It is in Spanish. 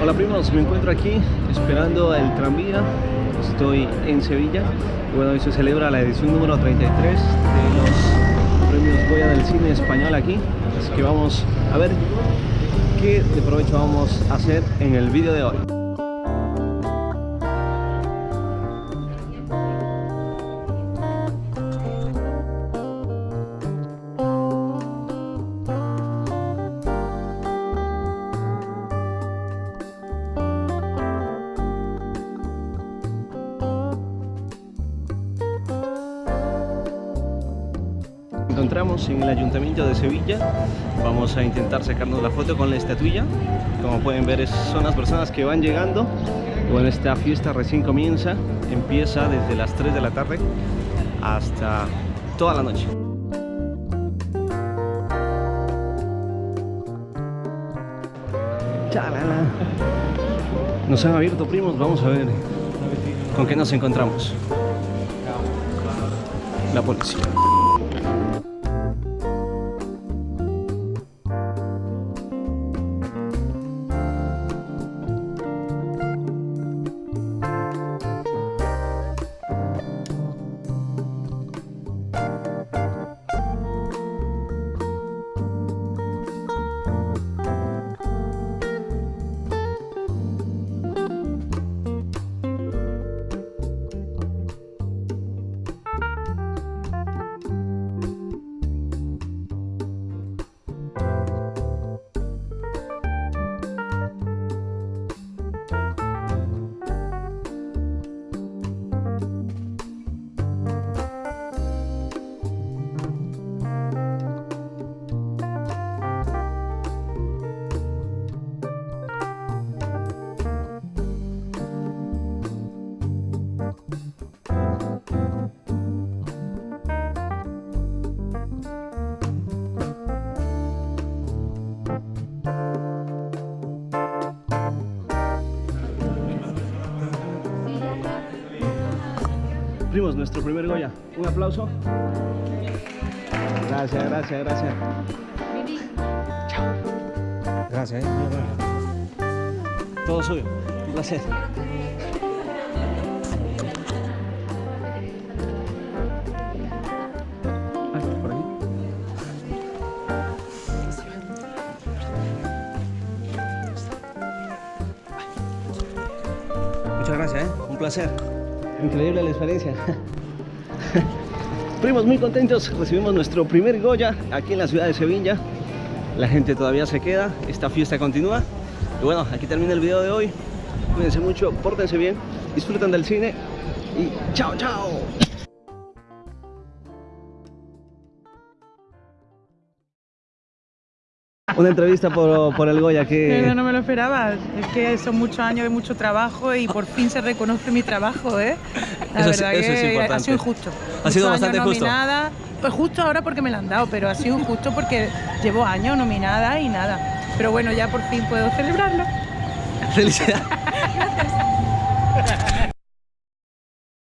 Hola primos, me encuentro aquí esperando el tranvía. Estoy en Sevilla. Bueno, hoy se celebra la edición número 33 de los premios Goya del cine español aquí. Así que vamos a ver qué de provecho vamos a hacer en el vídeo de hoy. Encontramos en el Ayuntamiento de Sevilla. Vamos a intentar sacarnos la foto con la estatuilla. Como pueden ver son las personas que van llegando. Bueno esta fiesta recién comienza. Empieza desde las 3 de la tarde hasta toda la noche. Chalala. nos han abierto primos. Vamos a ver con qué nos encontramos. La policía Primos, nuestro primer Goya. Un aplauso. Gracias, gracias, gracias. Chao. Gracias, eh. Todo suyo. Un placer. Muchas gracias, ¿eh? Un placer. Increíble la experiencia. Primos muy contentos, recibimos nuestro primer Goya aquí en la ciudad de Sevilla. La gente todavía se queda, esta fiesta continúa. Y bueno, aquí termina el video de hoy. Cuídense mucho, pórtense bien, disfruten del cine y chao, chao. Una entrevista por, por el Goya que... No, no me lo esperaba. Es que son muchos años de mucho trabajo y por fin se reconoce mi trabajo, ¿eh? La Eso es- verdad eso es que importante. ha sido injusto. Ha sido Muchos bastante años justo. nominada. Pues justo ahora porque me lo han dado, pero ha sido injusto porque llevo años nominada y nada. Pero bueno, ya por fin puedo celebrarlo. Felicidades.